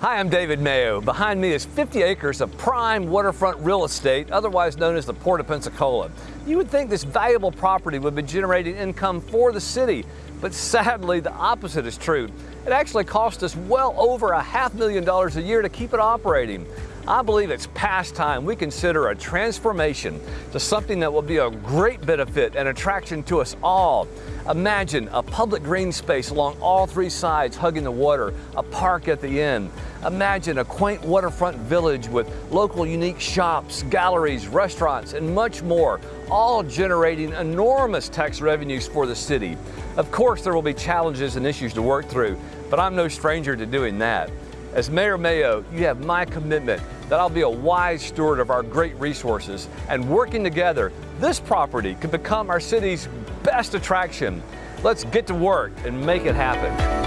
Hi, I'm David Mayo. Behind me is 50 acres of prime waterfront real estate, otherwise known as the Port of Pensacola. You would think this valuable property would be generating income for the city, but sadly the opposite is true. It actually cost us well over a half million dollars a year to keep it operating. I believe it's past time we consider a transformation to something that will be a great benefit and attraction to us all. Imagine a public green space along all three sides hugging the water, a park at the end. Imagine a quaint waterfront village with local unique shops, galleries, restaurants, and much more, all generating enormous tax revenues for the city. Of course, there will be challenges and issues to work through, but I'm no stranger to doing that. As Mayor Mayo, you have my commitment that I'll be a wise steward of our great resources and working together, this property could become our city's best attraction. Let's get to work and make it happen.